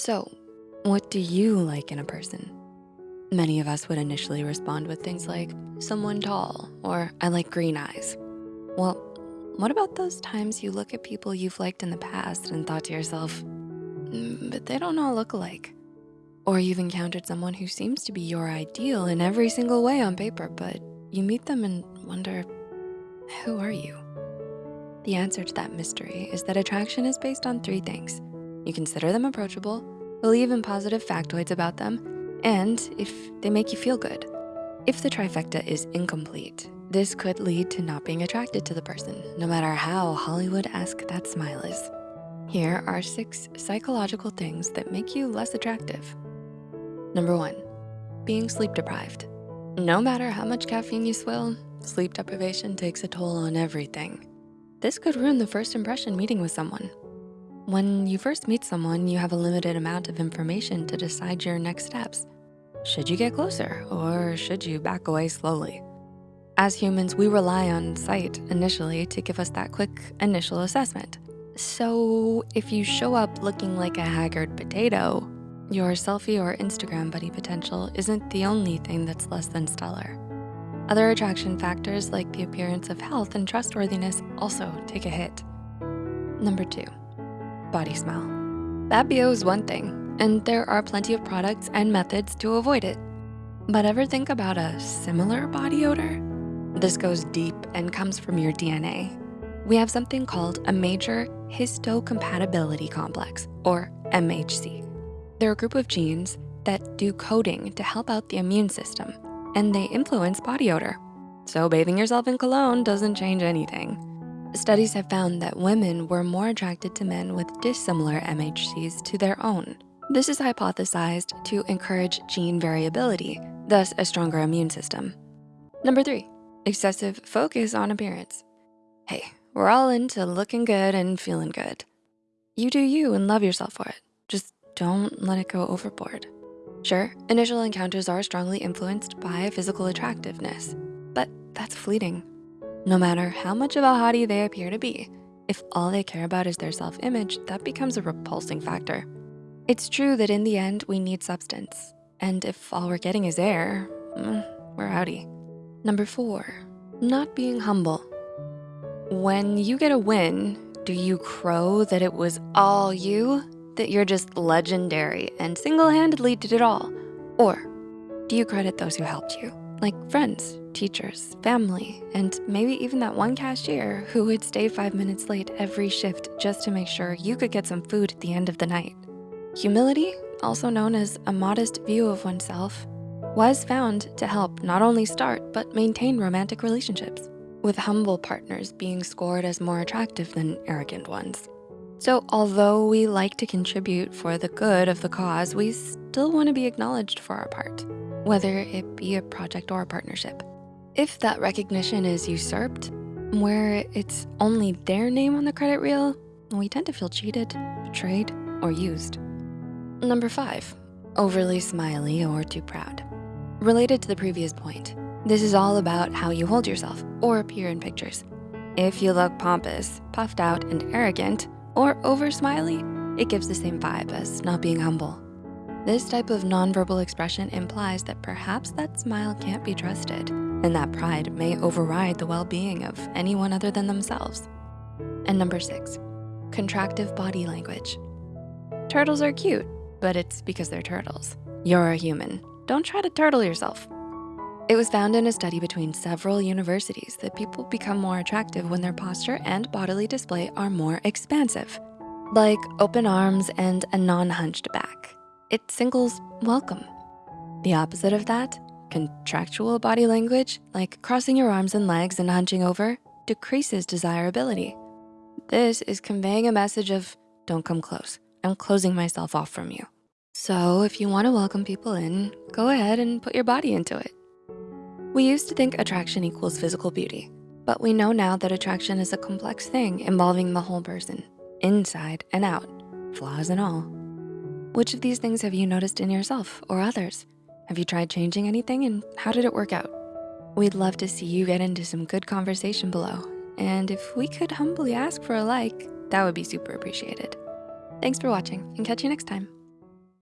So, what do you like in a person? Many of us would initially respond with things like, someone tall, or I like green eyes. Well, what about those times you look at people you've liked in the past and thought to yourself, "Mm, but they don't all look alike? Or you've encountered someone who seems to be your ideal in every single way on paper, but you meet them and wonder, who are you? The answer to that mystery is that attraction is based on three things. You consider them approachable, believe in positive factoids about them, and if they make you feel good. If the trifecta is incomplete, this could lead to not being attracted to the person, no matter how Hollywood-esque that smile is. Here are six psychological things that make you less attractive. Number one, being sleep deprived. No matter how much caffeine you swill, sleep deprivation takes a toll on everything. This could ruin the first impression meeting with someone. When you first meet someone, you have a limited amount of information to decide your next steps. Should you get closer or should you back away slowly? As humans, we rely on sight initially to give us that quick initial assessment. So if you show up looking like a haggard potato, your selfie or Instagram buddy potential isn't the only thing that's less than stellar. Other attraction factors like the appearance of health and trustworthiness also take a hit. Number two, body smell. That BO is one thing, and there are plenty of products and methods to avoid it. But ever think about a similar body odor? This goes deep and comes from your DNA. We have something called a major histocompatibility complex, or MHC. They're a group of genes that do coding to help out the immune system, and they influence body odor. So bathing yourself in cologne doesn't change anything. Studies have found that women were more attracted to men with dissimilar MHCs to their own. This is hypothesized to encourage gene variability, thus a stronger immune system. Number three, excessive focus on appearance. Hey, we're all into looking good and feeling good. You do you and love yourself for it. Just don't let it go overboard. Sure, initial encounters are strongly influenced by physical attractiveness, but that's fleeting. No matter how much of a hottie they appear to be, if all they care about is their self-image, that becomes a repulsing factor. It's true that in the end, we need substance. And if all we're getting is air, mm, we're outie. Number four, not being humble. When you get a win, do you crow that it was all you? That you're just legendary and single-handedly did it all? Or do you credit those who helped you? Like friends, teachers, family, and maybe even that one cashier who would stay five minutes late every shift just to make sure you could get some food at the end of the night. Humility, also known as a modest view of oneself, was found to help not only start, but maintain romantic relationships, with humble partners being scored as more attractive than arrogant ones. So although we like to contribute for the good of the cause, we still wanna be acknowledged for our part, whether it be a project or a partnership. If that recognition is usurped, where it's only their name on the credit reel, we tend to feel cheated, betrayed, or used. Number five, overly smiley or too proud. Related to the previous point, this is all about how you hold yourself or appear in pictures. If you look pompous, puffed out, and arrogant, or over smiley, it gives the same vibe as not being humble. This type of nonverbal expression implies that perhaps that smile can't be trusted and that pride may override the well-being of anyone other than themselves. And number six, contractive body language. Turtles are cute, but it's because they're turtles. You're a human. Don't try to turtle yourself. It was found in a study between several universities that people become more attractive when their posture and bodily display are more expansive, like open arms and a non-hunched back. It singles welcome. The opposite of that Contractual body language, like crossing your arms and legs and hunching over, decreases desirability. This is conveying a message of, don't come close. I'm closing myself off from you. So if you wanna welcome people in, go ahead and put your body into it. We used to think attraction equals physical beauty, but we know now that attraction is a complex thing involving the whole person, inside and out, flaws and all. Which of these things have you noticed in yourself or others? Have you tried changing anything and how did it work out? We'd love to see you get into some good conversation below. And if we could humbly ask for a like, that would be super appreciated. Thanks for watching and catch you next time.